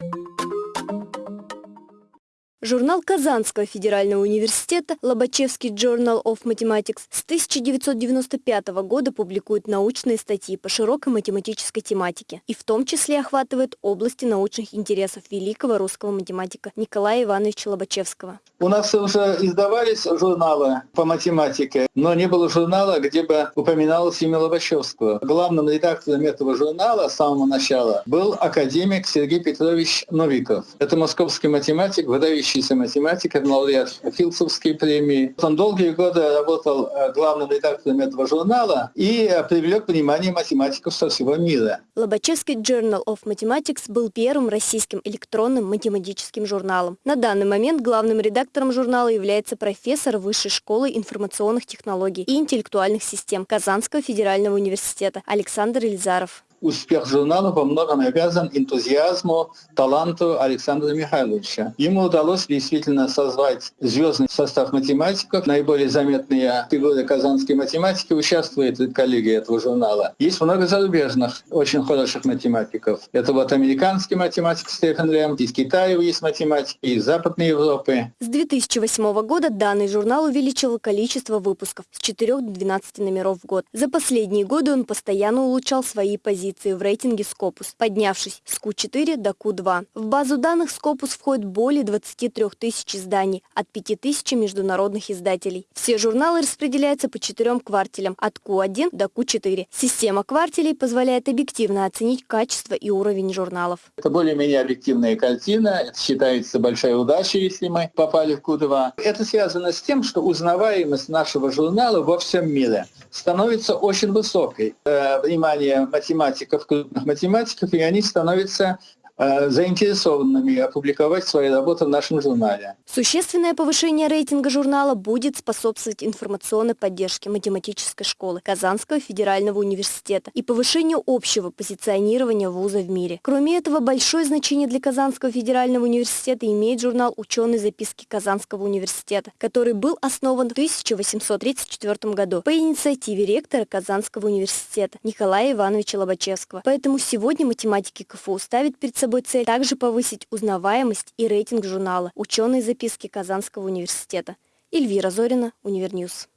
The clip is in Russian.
you Журнал Казанского федерального университета Лобачевский Journal of Mathematics с 1995 года публикует научные статьи по широкой математической тематике и в том числе охватывает области научных интересов великого русского математика Николая Ивановича Лобачевского. У нас уже издавались журналы по математике, но не было журнала, где бы упоминалось имя Лобачевского. Главным редактором этого журнала с самого начала был академик Сергей Петрович Новиков. Это московский математик, выдающий выдающийся математик, лауреат Филдсовской премии. Он долгие годы работал э, главным редактором этого журнала и э, привлек внимание математиков со всего мира. Лобачевский Journal of Mathematics был первым российским электронным математическим журналом. На данный момент главным редактором журнала является профессор Высшей школы информационных технологий и интеллектуальных систем Казанского федерального университета Александр Ильзаров успех журнала во многом обязан энтузиазму, таланту Александра Михайловича. Ему удалось действительно созвать звездный состав математиков. Наиболее заметные фигуры казанской математики участвуют в коллегии этого журнала. Есть много зарубежных, очень хороших математиков. Это вот американский математик Стефан Лем, из Китая есть математики, из Западной Европы. С 2008 года данный журнал увеличил количество выпусков с 4 до 12 номеров в год. За последние годы он постоянно улучшал свои позиции позиции в рейтинге Scopus, поднявшись с Q4 до Q2. В базу данных Scopus входит более 23 тысяч изданий от 5 тысяч международных издателей. Все журналы распределяются по четырем квартелям от Q1 до Q4. Система квартелей позволяет объективно оценить качество и уровень журналов. Это более-менее объективная картина. Это считается большая удача, если мы попали в Q2. Это связано с тем, что узнаваемость нашего журнала во всем мире становится очень высокой. Э, внимание математики математиков, крупных математиков, и они становятся заинтересованными опубликовать свои работы в нашем журнале. Существенное повышение рейтинга журнала будет способствовать информационной поддержке математической школы Казанского федерального университета и повышению общего позиционирования вуза в мире. Кроме этого, большое значение для Казанского федерального университета имеет журнал «Ученые записки Казанского университета», который был основан в 1834 году по инициативе ректора Казанского университета Николая Ивановича Лобачевского. Поэтому сегодня математики КФУ ставят перед собой цель также повысить узнаваемость и рейтинг журнала «Ученые записки Казанского университета». Эльвира Зорина, Универньюз.